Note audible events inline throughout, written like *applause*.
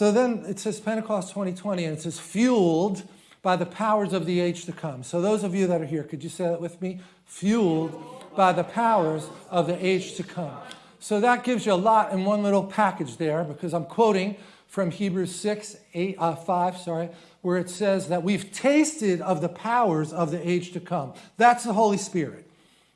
So then it says Pentecost 2020, and it says fueled by the powers of the age to come. So those of you that are here, could you say that with me? Fueled by the powers of the age to come. So that gives you a lot in one little package there because I'm quoting from Hebrews 6, 8, uh, 5, sorry, where it says that we've tasted of the powers of the age to come. That's the Holy Spirit.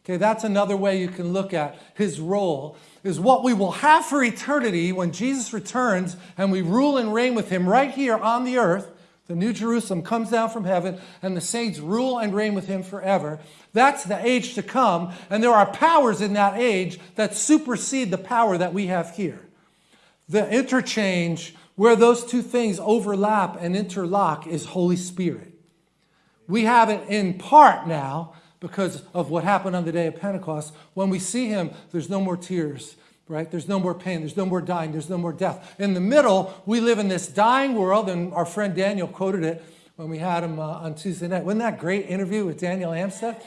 Okay, that's another way you can look at his role, is what we will have for eternity when Jesus returns and we rule and reign with him right here on the earth. The New Jerusalem comes down from heaven and the saints rule and reign with him forever. That's the age to come, and there are powers in that age that supersede the power that we have here. The interchange where those two things overlap and interlock is Holy Spirit. We have it in part now because of what happened on the day of Pentecost. When we see him, there's no more tears, right? There's no more pain, there's no more dying, there's no more death. In the middle, we live in this dying world, and our friend Daniel quoted it when we had him uh, on Tuesday night. Wasn't that great interview with Daniel Amstead?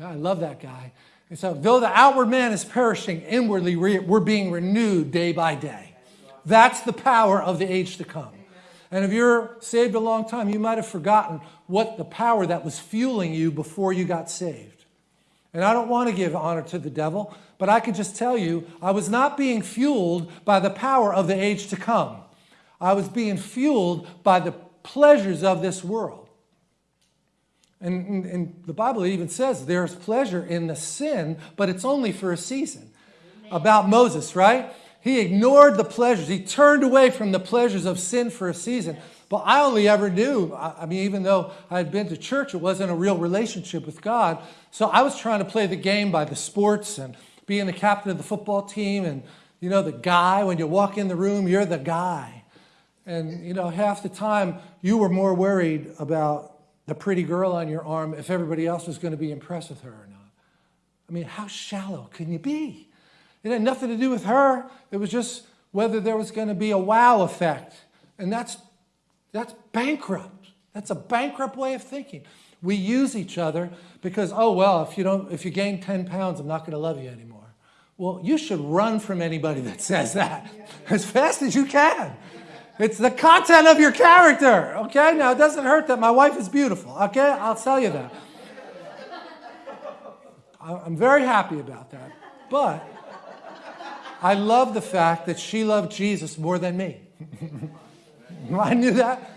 I love that guy. And so, though the outward man is perishing, inwardly we're being renewed day by day. That's the power of the age to come. And if you're saved a long time, you might have forgotten what the power that was fueling you before you got saved. And I don't want to give honor to the devil, but I can just tell you, I was not being fueled by the power of the age to come. I was being fueled by the pleasures of this world. And, and, the Bible even says there's pleasure in the sin, but it's only for a season. About Moses, right? He ignored the pleasures. He turned away from the pleasures of sin for a season. But I only ever knew, I mean, even though I had been to church, it wasn't a real relationship with God. So I was trying to play the game by the sports and being the captain of the football team and, you know, the guy. When you walk in the room, you're the guy. And, you know, half the time you were more worried about the pretty girl on your arm if everybody else was going to be impressed with her or not. I mean, how shallow can you be? It had nothing to do with her. It was just whether there was going to be a wow effect. And that's, that's bankrupt. That's a bankrupt way of thinking. We use each other because, oh, well, if you, don't, if you gain 10 pounds, I'm not going to love you anymore. Well, you should run from anybody that says that *laughs* as fast as you can. It's the content of your character, okay? Now, it doesn't hurt that my wife is beautiful, okay? I'll tell you that. *laughs* I'm very happy about that. But I love the fact that she loved Jesus more than me. *laughs* I knew that.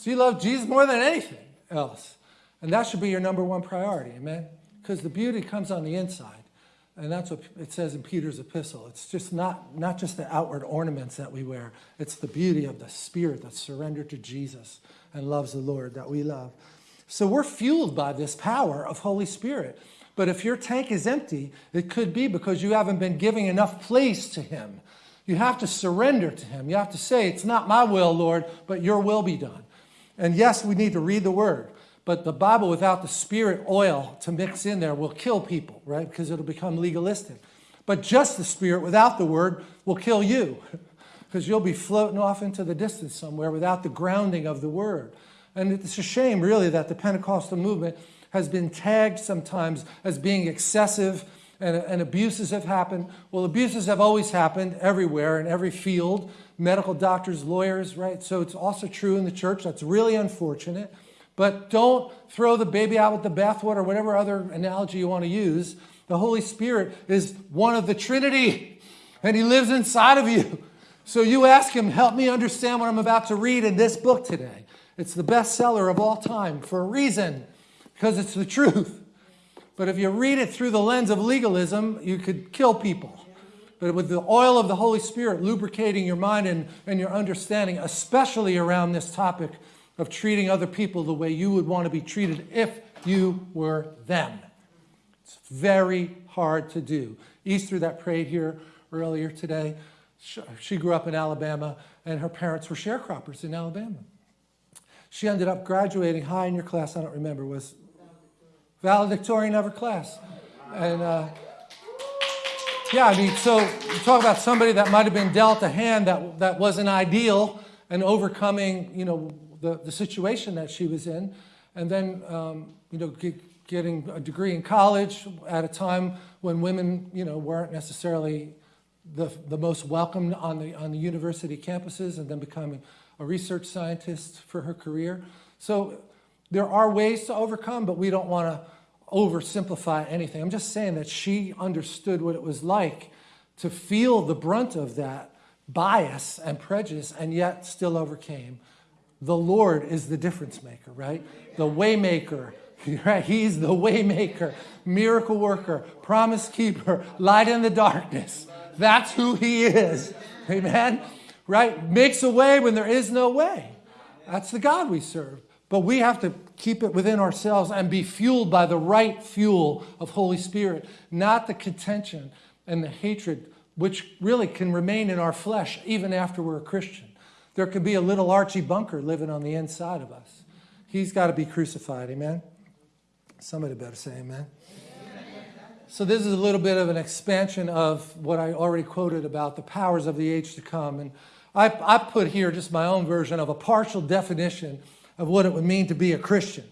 She loved Jesus more than anything else. And that should be your number one priority, amen? Because the beauty comes on the inside. And that's what it says in Peter's epistle. It's just not, not just the outward ornaments that we wear. It's the beauty of the spirit that's surrendered to Jesus and loves the Lord that we love. So we're fueled by this power of Holy Spirit. But if your tank is empty, it could be because you haven't been giving enough place to Him. You have to surrender to Him. You have to say, It's not my will, Lord, but your will be done. And yes, we need to read the Word. But the Bible without the Spirit oil to mix in there will kill people, right? Because it'll become legalistic. But just the Spirit without the Word will kill you *laughs* because you'll be floating off into the distance somewhere without the grounding of the Word. And it's a shame, really, that the Pentecostal movement has been tagged sometimes as being excessive and, and, abuses have happened. Well, abuses have always happened everywhere in every field, medical doctors, lawyers, right? So it's also true in the church. That's really unfortunate. But don't throw the baby out with the bathwater, or whatever other analogy you want to use. The Holy Spirit is one of the Trinity, and He lives inside of you. So you ask Him, help me understand what I'm about to read in this book today. It's the bestseller of all time for a reason because it's the truth. But if you read it through the lens of legalism, you could kill people. But with the oil of the Holy Spirit lubricating your mind and, and your understanding, especially around this topic of treating other people the way you would want to be treated if you were them. It's very hard to do. Easter that prayed here earlier today, she grew up in Alabama and her parents were sharecroppers in Alabama. She ended up graduating high in your class, I don't remember, was valedictorian of her class. And uh, yeah, I mean, so you talk about somebody that might have been dealt a hand that, that wasn't ideal and overcoming, you know, the, the situation that she was in. And then, um, you know, get, getting a degree in college at a time when women, you know, weren't necessarily the, the most welcomed on the, on the university campuses and then becoming a research scientist for her career. So there are ways to overcome, but we don't want to oversimplify anything. I'm just saying that she understood what it was like to feel the brunt of that bias and prejudice and yet still overcame. The Lord is the difference maker, right? The waymaker, *laughs* right? He's the waymaker, miracle worker, promise keeper, light in the darkness. That's who he is. Amen. Right? Makes a way when there is no way. That's the God we serve. But we have to keep it within ourselves and be fueled by the right fuel of Holy Spirit, not the contention and the hatred which really can remain in our flesh even after we're a Christian. There could be a little Archie Bunker living on the inside of us. He's got to be crucified, amen? Somebody better say amen. So this is a little bit of an expansion of what I already quoted about the powers of the age to come. And I, I put here just my own version of a partial definition of what it would mean to be a Christian.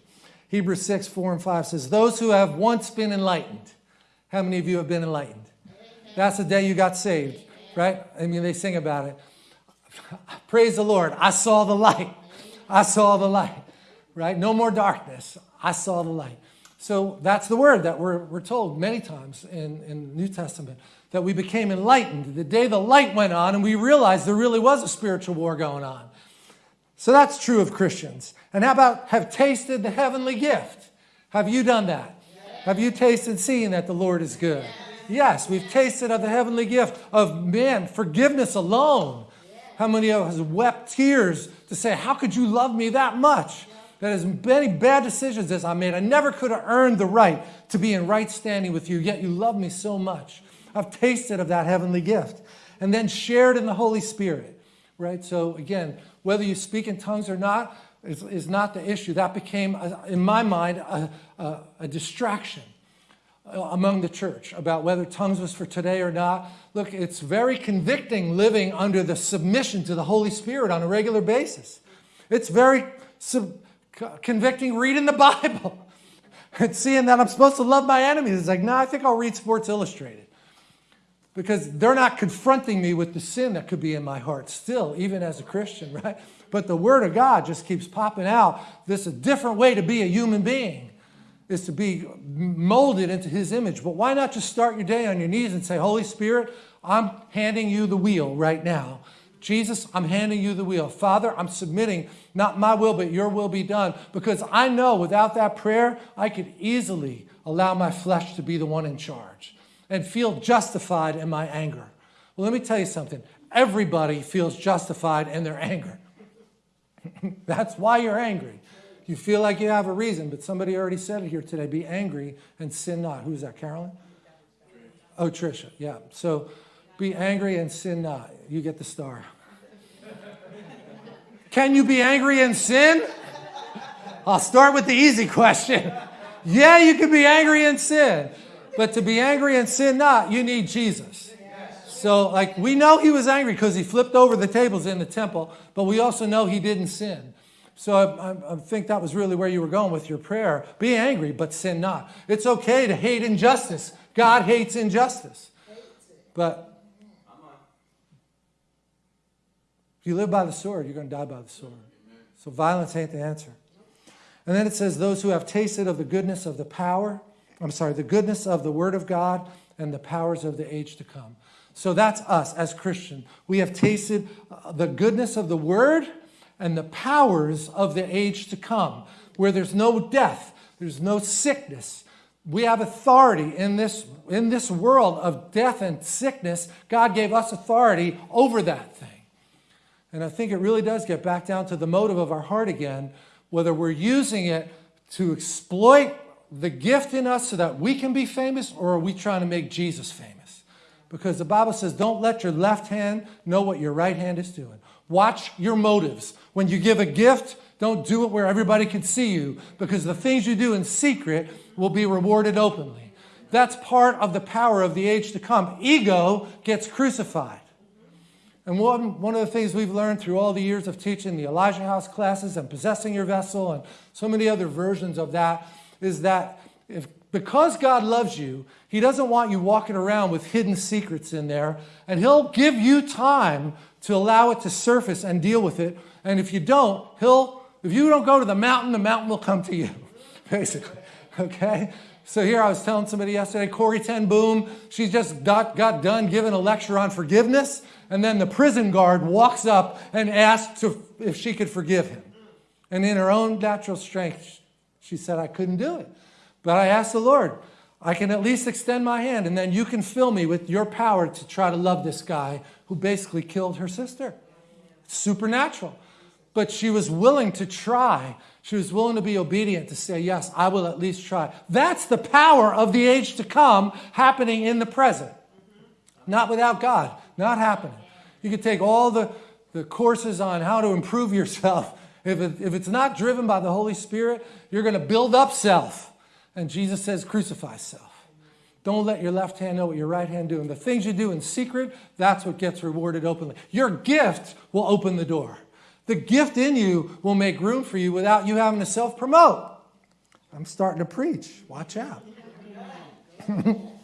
Hebrews 6, 4 and 5 says, those who have once been enlightened. How many of you have been enlightened? That's the day you got saved, right? I mean, they sing about it. *laughs* Praise the Lord. I saw the light. I saw the light, right? No more darkness. I saw the light. So that's the word that we're, we're told many times in, in the New Testament that we became enlightened the day the light went on and we realized there really was a spiritual war going on. So that's true of Christians. And how about have tasted the heavenly gift? Have you done that? Have you tasted seeing that the Lord is good? Yes, we've tasted of the heavenly gift of man, forgiveness alone. How many of us wept tears to say, How could you love me that much? That as many bad decisions as I made, I never could have earned the right to be in right standing with you, yet you love me so much. I've tasted of that heavenly gift. And then shared in the Holy Spirit, right? So again, whether you speak in tongues or not is, is not the issue. That became, uh, in my mind, a, a, a distraction uh, among the church about whether tongues was for today or not. Look, it's very convicting living under the submission to the Holy Spirit on a regular basis. It's very convicting reading the *laughs* Bible and seeing that I'm supposed to love my enemies. It's like, no, I think I'll read Sports Illustrated because they're not confronting me with the sin that could be in my heart still, even as a Christian, *laughs* right? But the Word of God just keeps popping out. This is a different way to be a human being is to be molded into his image. But why not just start your day on your knees and say, Holy Spirit, I'm handing you the wheel right now. Jesus, I'm handing you the wheel. Father, I'm submitting, not my will, but your will be done. Because I know without that prayer, I could easily allow my flesh to be the one in charge and feel justified in my anger. Well, let me tell you something. Everybody feels justified in their anger. *laughs* That's why you're angry. You feel like you have a reason, but somebody already said it here today. Be angry and sin not. Who's that, Carolyn? Oh, Trisha, yeah. So be angry and sin not. You get the star. *laughs* Can you be angry and sin? I'll start with the easy question. *laughs* Yeah, you can be angry and sin. But to be angry and sin not, you need Jesus. So, like, we know he was angry because he flipped over the tables in the temple, but we also know he didn't sin. So I, I, think that was really where you were going with your prayer. Be angry, but sin not. It's okay to hate injustice. God hates injustice. But if you live by the sword, you're going to die by the sword. So violence ain't the answer. And then it says, those who have tasted of the goodness of the power, I'm sorry, the goodness of the word of God and the powers of the age to come. So that's us as Christian. We have tasted uh, the goodness of the word and the powers of the age to come, where there's no death, there's no sickness. We have authority in this, in this world of death and sickness. God gave us authority over that thing. And I think it really does get back down to the motive of our heart again, whether we're using it to exploit the gift in us so that we can be famous, or are we trying to make Jesus famous? Because the Bible says, don't let your left hand know what your right hand is doing. Watch your motives. When you give a gift, don't do it where everybody can see you because the things you do in secret will be rewarded openly. That's part of the power of the age to come. Ego gets crucified. And one, one of the things we've learned through all the years of teaching the Elijah House classes and possessing your vessel and so many other versions of that is that if because God loves you, He doesn't want you walking around with hidden secrets in there, and He'll give you time to allow it to surface and deal with it. And if you don't, He'll, if you don't go to the mountain, the mountain will come to you, *laughs* basically. Okay? So here I was telling somebody yesterday, Corrie ten Boom, she just got, got done giving a lecture on forgiveness, and then the prison guard walks up and asks if she could forgive him. And in her own natural strength, she said, I couldn't do it. But I asked the Lord, I can at least extend my hand, and then you can fill me with your power to try to love this guy who basically killed her sister. Supernatural. But she was willing to try. She was willing to be obedient to say, Yes, I will at least try. That's the power of the age to come happening in the present. Not without God, not happening. You could take all the, the courses on how to improve yourself. If, it, if it's not driven by the Holy Spirit, you're going to build up self. And Jesus says, crucify self. Don't let your left hand know what your right hand doing. The things you do in secret, that's what gets rewarded openly. Your gift will open the door. The gift in you will make room for you without you having to self promote. I'm starting to preach. Watch out. *laughs*